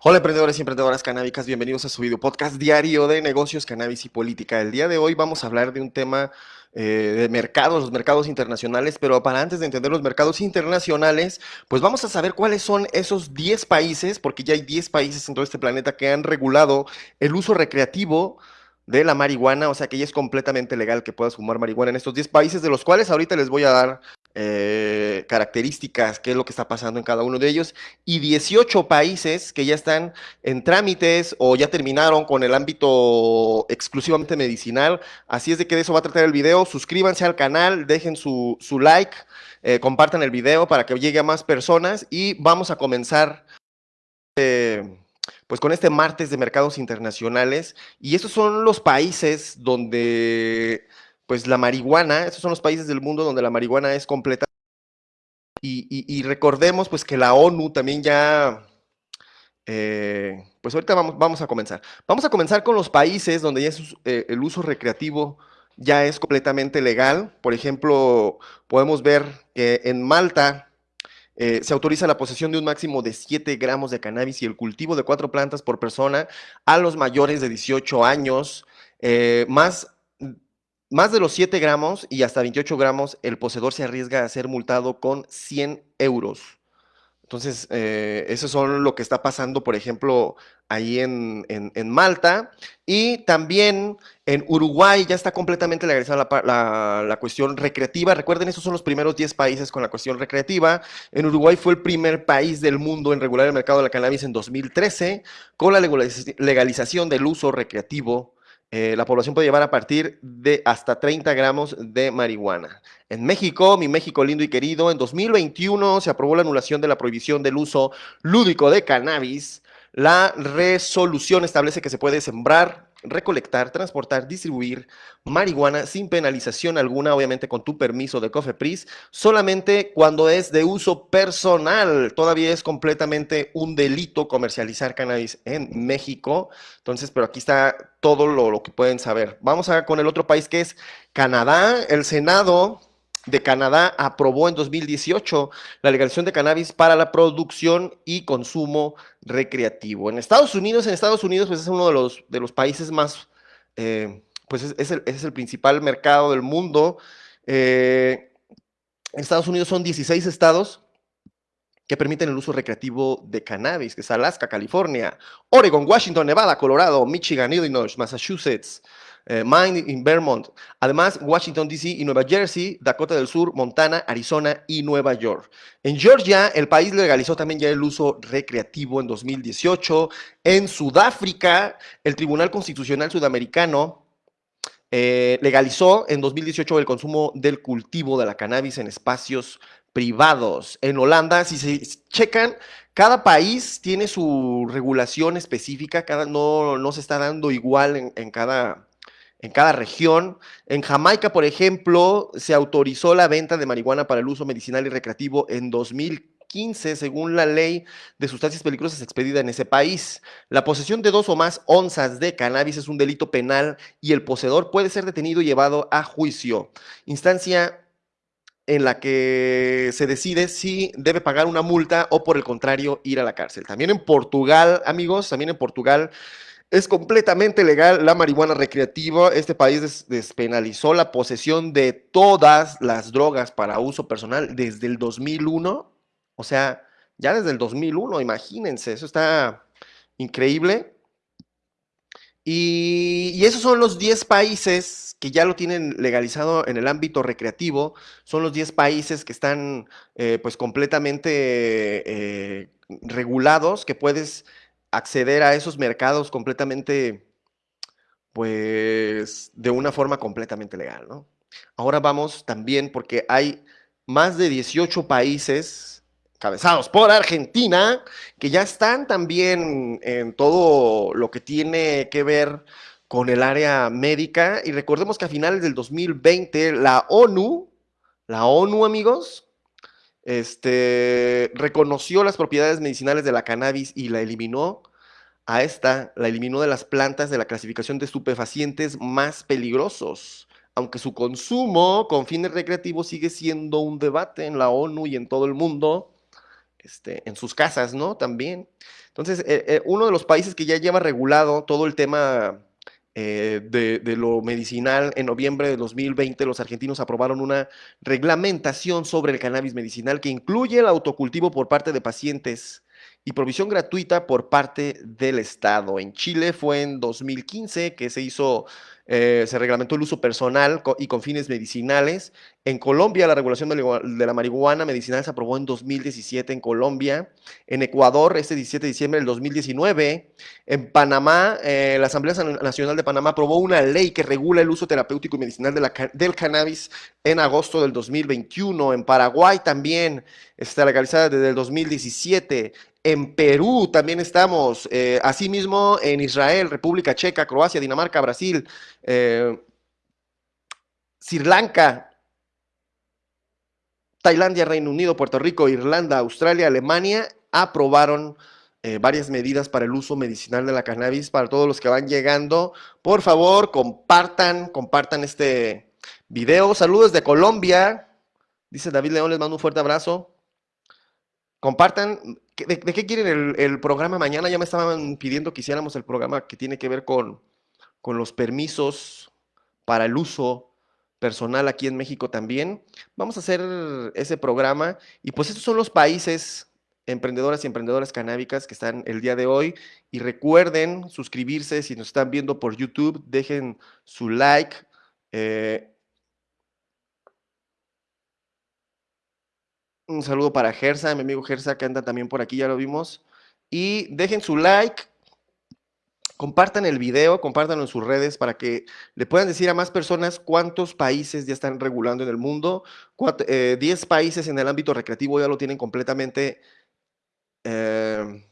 Hola emprendedores y emprendedoras canábicas, bienvenidos a su video podcast diario de negocios, cannabis y política. El día de hoy vamos a hablar de un tema eh, de mercados, los mercados internacionales, pero para antes de entender los mercados internacionales, pues vamos a saber cuáles son esos 10 países, porque ya hay 10 países en todo este planeta que han regulado el uso recreativo de la marihuana, o sea que ya es completamente legal que puedas fumar marihuana en estos 10 países, de los cuales ahorita les voy a dar eh, características, qué es lo que está pasando en cada uno de ellos, y 18 países que ya están en trámites o ya terminaron con el ámbito exclusivamente medicinal. Así es de que de eso va a tratar el video. Suscríbanse al canal, dejen su, like, eh, compartan el video para que llegue a más personas y vamos a comenzar. Eh, pues con este martes de mercados internacionales y estos son los países donde pues la marihuana, estos son los países del mundo donde la marihuana es completa. Y, recordemos pues que la ONU también ya, eh, pues ahorita vamos, vamos a comenzar. Vamos a comenzar con los países donde ya eh, el uso recreativo ya es completamente legal. Por ejemplo, podemos ver que en Malta eh, se autoriza la posesión de un máximo de 7 gramos de cannabis y el cultivo de cuatro plantas por persona a los mayores de 18 años, más más de los 7 gramos y hasta 28 gramos, el poseedor se arriesga a ser multado con 100 euros. Entonces, eh, eso son lo que está pasando, por ejemplo, ahí en, Malta. Y también en Uruguay ya está completamente legalizada la, cuestión recreativa. Recuerden, esos son los primeros 10 países con la cuestión recreativa. En Uruguay fue el primer país del mundo en regular el mercado de la cannabis en 2013, con la legalización del uso recreativo eh, la población puede llevar a partir de hasta 30 gramos de marihuana. En México, mi México lindo y querido, en 2021 se aprobó la anulación de la prohibición del uso lúdico de cannabis. La resolución establece que se puede sembrar, recolectar, transportar, distribuir marihuana sin penalización alguna, obviamente con tu permiso de COFEPRIS, solamente cuando es de uso personal. Todavía es completamente un delito comercializar cannabis en México. Entonces, pero aquí está todo lo, que pueden saber. Vamos con el otro país que es Canadá. El Senado de Canadá aprobó en 2018 la legalización de cannabis para la producción y consumo recreativo. En Estados Unidos, en Estados Unidos, pues es uno de los, de los países más, eh, pues es, el, principal mercado del mundo. Eh, en Estados Unidos son 16 estados que permiten el uso recreativo de cannabis, que es Alaska, California, Oregon, Washington, Nevada, Colorado, Michigan, Illinois, Massachusetts, eh, Maine y Vermont. Además, Washington, D.C. y Nueva Jersey, Dakota del Sur, Montana, Arizona y Nueva York. En Georgia, el país legalizó también ya el uso recreativo en 2018. En Sudáfrica, el Tribunal Constitucional Sudamericano eh, legalizó en 2018 el consumo del cultivo de la cannabis en espacios privados. En Holanda, si se checan, cada país tiene su regulación específica, cada, no, no se está dando igual en cada en cada región. En Jamaica, por ejemplo, se autorizó la venta de marihuana para el uso medicinal y recreativo en 2015, según la ley de sustancias peligrosas expedida en ese país. La posesión de dos o más onzas de cannabis es un delito penal y el poseedor puede ser detenido y llevado a juicio. Instancia en la que se decide si debe pagar una multa o por el contrario ir a la cárcel. También en Portugal, amigos, también en Portugal es completamente legal la marihuana recreativa. Este país despenalizó la posesión de todas las drogas para uso personal desde el 2001. O sea, ya desde el 2001, imagínense, eso está increíble. Y, esos son los 10 países que ya lo tienen legalizado en el ámbito recreativo. Son los 10 países que están eh, pues completamente eh, regulados, que puedes acceder a esos mercados completamente, pues, de una forma completamente legal, ¿no? Ahora vamos también, porque hay más de 18 países cabezados por Argentina, que ya están también en todo lo que tiene que ver con el área médica. Y recordemos que a finales del 2020 la ONU, la ONU amigos, este, reconoció las propiedades medicinales de la cannabis y la eliminó. A esta la eliminó de las plantas de la clasificación de estupefacientes más peligrosos, aunque su consumo con fines recreativos sigue siendo un debate en la ONU y en todo el mundo. este, en sus casas, ¿no? También. Entonces, eh, eh, uno de los países que ya lleva regulado todo el tema eh, de, de, lo medicinal, en noviembre de 2020 los argentinos aprobaron una reglamentación sobre el cannabis medicinal que incluye el autocultivo por parte de pacientes y provisión gratuita por parte del Estado. En Chile fue en 2015 que se hizo eh, se reglamentó el uso personal y con fines medicinales. En Colombia, la regulación de la marihuana medicinal se aprobó en 2017 en Colombia. En Ecuador, este 17 de diciembre del 2019. En Panamá, eh, la Asamblea Nacional de Panamá aprobó una ley que regula el uso terapéutico y medicinal de la, del cannabis en agosto del 2021. En Paraguay también está legalizada desde el 2017. En Perú también estamos, eh, asimismo en Israel, República Checa, Croacia, Dinamarca, Brasil, eh, Sri Lanka, Tailandia, Reino Unido, Puerto Rico, Irlanda, Australia, Alemania, aprobaron eh, varias medidas para el uso medicinal de la cannabis para todos los que van llegando. Por favor, compartan, compartan este video. Saludos de Colombia. Dice David León, les mando un fuerte abrazo. Compartan, ¿de, qué quieren el, programa mañana? Ya me estaban pidiendo que hiciéramos el programa que tiene que ver con, con los permisos para el uso personal aquí en México también. Vamos a hacer ese programa y pues estos son los países emprendedoras y emprendedoras canábicas que están el día de hoy. Y recuerden suscribirse si nos están viendo por YouTube, dejen su like. Eh, Un saludo para Gersa, mi amigo Gersa que anda también por aquí, ya lo vimos. Y dejen su like, compartan el video, compártanlo en sus redes para que le puedan decir a más personas cuántos países ya están regulando en el mundo. 10 eh, países en el ámbito recreativo ya lo tienen completamente eh,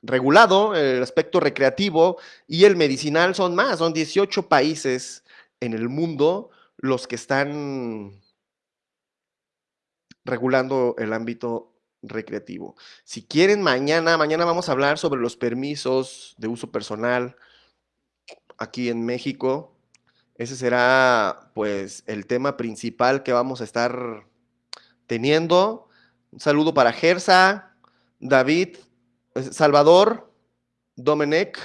regulado, el aspecto recreativo y el medicinal son más, son 18 países en el mundo los que están regulando el ámbito recreativo. Si quieren, mañana, mañana vamos a hablar sobre los permisos de uso personal aquí en México. Ese será, pues, el tema principal que vamos a estar teniendo. Un saludo para Gersa, David, eh, Salvador, Domenech.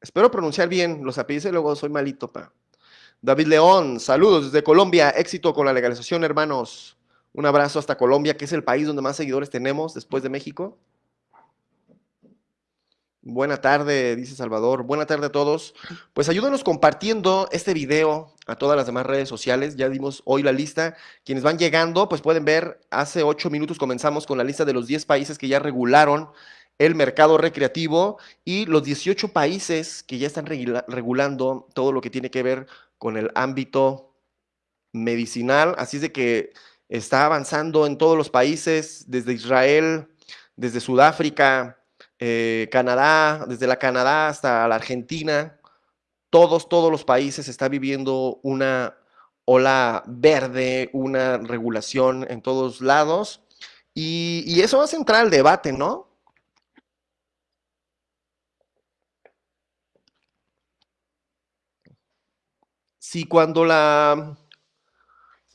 Espero pronunciar bien los apellidos, luego soy malito, pa. David León, saludos desde Colombia, éxito con la legalización, hermanos. Un abrazo hasta Colombia, que es el país donde más seguidores tenemos después de México. Buena tarde, dice Salvador. Buena tarde a todos. Pues ayúdenos compartiendo este video a todas las demás redes sociales. Ya dimos hoy la lista. Quienes van llegando, pues pueden ver, hace ocho minutos comenzamos con la lista de los 10 países que ya regularon el mercado recreativo y los 18 países que ya están regulando todo lo que tiene que ver con el ámbito medicinal. Así es de que está avanzando en todos los países, desde Israel, desde Sudáfrica, eh, Canadá, desde la Canadá hasta la Argentina. Todos, todos los países están viviendo una ola verde, una regulación en todos lados. Y, y eso va a centrar el debate, ¿no? Si cuando la,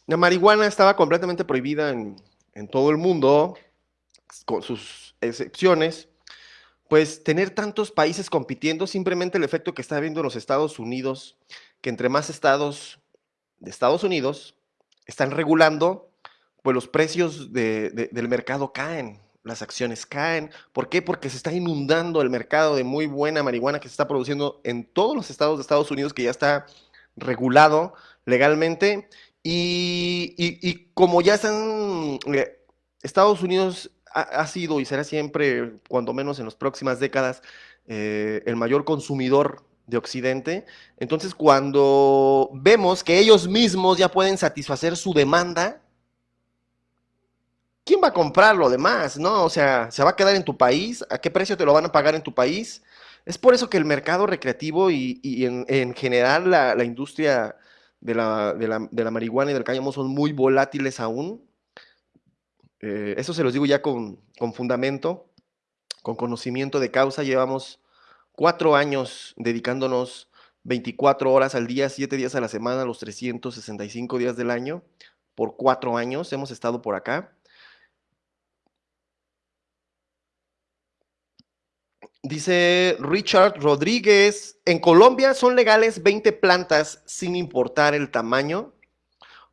la marihuana estaba completamente prohibida en, todo el mundo, con sus excepciones, pues tener tantos países compitiendo, simplemente el efecto que está viendo en los Estados Unidos, que entre más estados de Estados Unidos están regulando, pues los precios del mercado caen, las acciones caen. ¿Por qué? Porque se está inundando el mercado de muy buena marihuana que se está produciendo en todos los estados de Estados Unidos, que ya está regulado legalmente y, como ya están, eh, Estados Unidos ha, sido y será siempre, cuando menos en las próximas décadas, eh, el mayor consumidor de Occidente. Entonces, cuando vemos que ellos mismos ya pueden satisfacer su demanda, ¿quién va a comprar lo demás? ¿No? O sea, ¿se va a quedar en tu país? ¿A qué precio te lo van a pagar en tu país? Es por eso que el mercado recreativo y, en, general la, industria de la, marihuana y del cáñamo son muy volátiles aún. Eh, eso se los digo ya con, fundamento, con conocimiento de causa. Llevamos cuatro años dedicándonos 24 horas al día, 7 días a la semana, los 365 días del año. Por cuatro años hemos estado por acá. Dice Richard Rodríguez, en Colombia son legales 20 plantas sin importar el tamaño.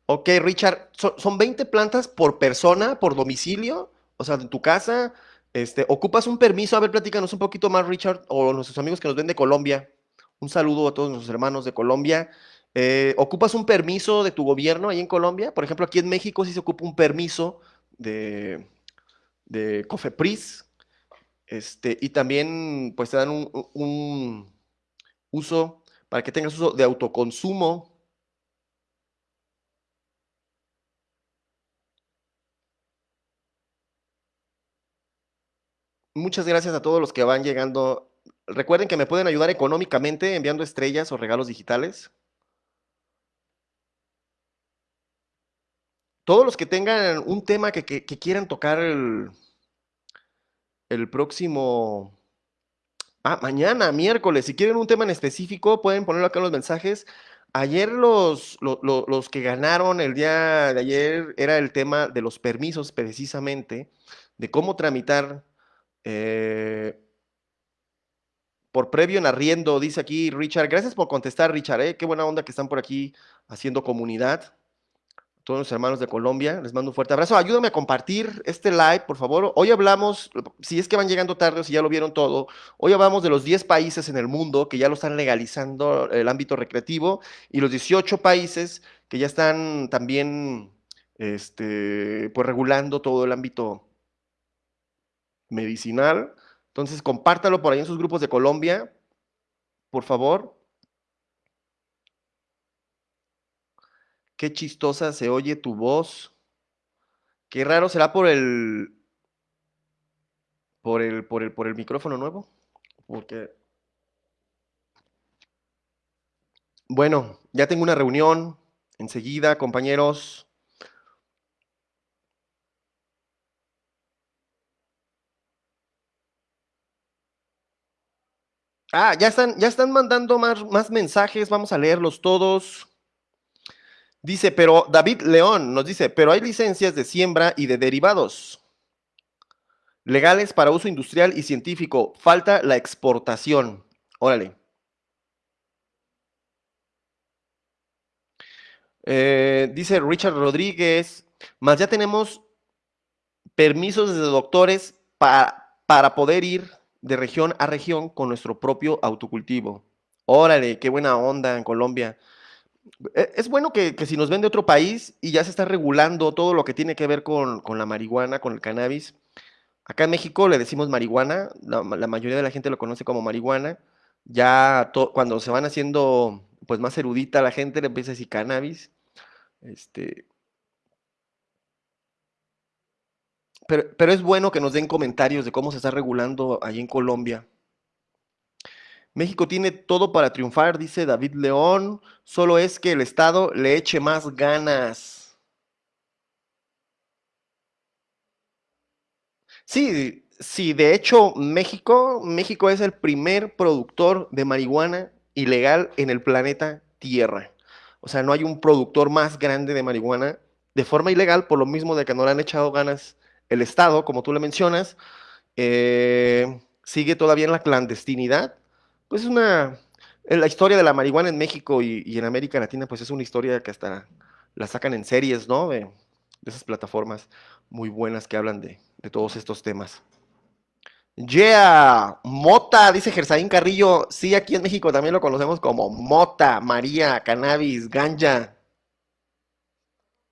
Ok, Richard, son, 20 plantas por persona, por domicilio, o sea, en tu casa. Este, ¿Ocupas un permiso? A ver, platícanos un poquito más, Richard, o nuestros amigos que nos ven de Colombia. Un saludo a todos nuestros hermanos de Colombia. Eh, ¿Ocupas un permiso de tu gobierno ahí en Colombia? Por ejemplo, aquí en México sí se ocupa un permiso de, de COFEPRIS, este, y también pues te dan un, uso para que tengas uso de autoconsumo. Muchas gracias a todos los que van llegando. Recuerden que me pueden ayudar económicamente enviando estrellas o regalos digitales. Todos los que tengan un tema que, quieran tocar el, el próximo... Ah, mañana, miércoles. Si quieren un tema en específico, pueden ponerlo acá en los mensajes. Ayer los, los, que ganaron el día de ayer era el tema de los permisos precisamente, de cómo tramitar eh, por previo en arriendo, dice aquí Richard. Gracias por contestar, Richard. ¿eh? Qué buena onda que están por aquí haciendo comunidad todos los hermanos de Colombia, les mando un fuerte abrazo. Ayúdame a compartir este live, por favor. Hoy hablamos, si es que van llegando tarde o si ya lo vieron todo, hoy hablamos de los 10 países en el mundo que ya lo están legalizando el ámbito recreativo y los 18 países que ya están también este, pues regulando todo el ámbito medicinal. Entonces, compártalo por ahí en sus grupos de Colombia, por favor. Qué chistosa se oye tu voz. Qué raro será por el por el por el por el micrófono nuevo, porque Bueno, ya tengo una reunión enseguida, compañeros. Ah, ya están, ya están mandando más, más mensajes, vamos a leerlos todos. Dice, pero David León nos dice, pero hay licencias de siembra y de derivados legales para uso industrial y científico. Falta la exportación. Órale. Eh, dice Richard Rodríguez, más ya tenemos permisos de doctores para, para poder ir de región a región con nuestro propio autocultivo. Órale, qué buena onda en Colombia. E, es bueno que, si nos ven de otro país y ya se está regulando todo lo que tiene que ver con, la marihuana, con el cannabis. Acá en México le decimos marihuana, la, mayoría de la gente lo conoce como marihuana. Ya cuando se van haciendo pues más erudita la gente le empieza a decir cannabis. Este, pero, pero es bueno que nos den comentarios de cómo se está regulando allí en Colombia. México tiene todo para triunfar, dice David León, solo es que el Estado le eche más ganas. Sí, sí, de hecho México, México es el primer productor de marihuana ilegal en el planeta Tierra. O sea, no hay un productor más grande de marihuana de forma ilegal, por lo mismo de que no le han echado ganas el Estado, como tú le mencionas, eh, sigue todavía en la clandestinidad pues es una, la historia de la marihuana en México y, en América Latina, pues es una historia que hasta la sacan en series, ¿no? De, esas plataformas muy buenas que hablan de, todos estos temas. Yeah, Mota, dice Gersaín Carrillo. Sí, aquí en México también lo conocemos como Mota, María, Cannabis, Ganja.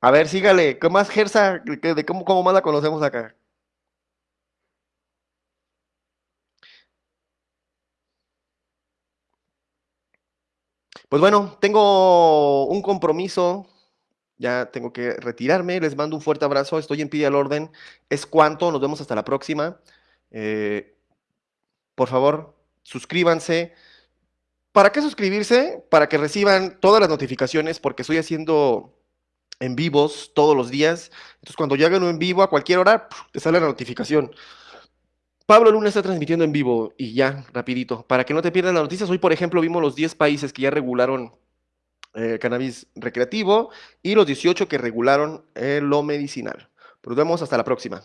A ver, sígale. ¿Qué más, Gersa? ¿De cómo, cómo más la conocemos acá? Pues bueno, tengo un compromiso, ya tengo que retirarme, les mando un fuerte abrazo, estoy en pie al orden, es cuanto, nos vemos hasta la próxima. Eh, por favor, suscríbanse. ¿Para qué suscribirse? Para que reciban todas las notificaciones, porque estoy haciendo en vivos todos los días. Entonces, cuando yo haga uno en vivo a cualquier hora, te sale la notificación. Pablo Luna está transmitiendo en vivo y ya, rapidito, para que no te pierdas las noticias. Hoy, por ejemplo, vimos los 10 países que ya regularon eh, cannabis recreativo y los 18 que regularon lo medicinal. Nos vemos hasta la próxima.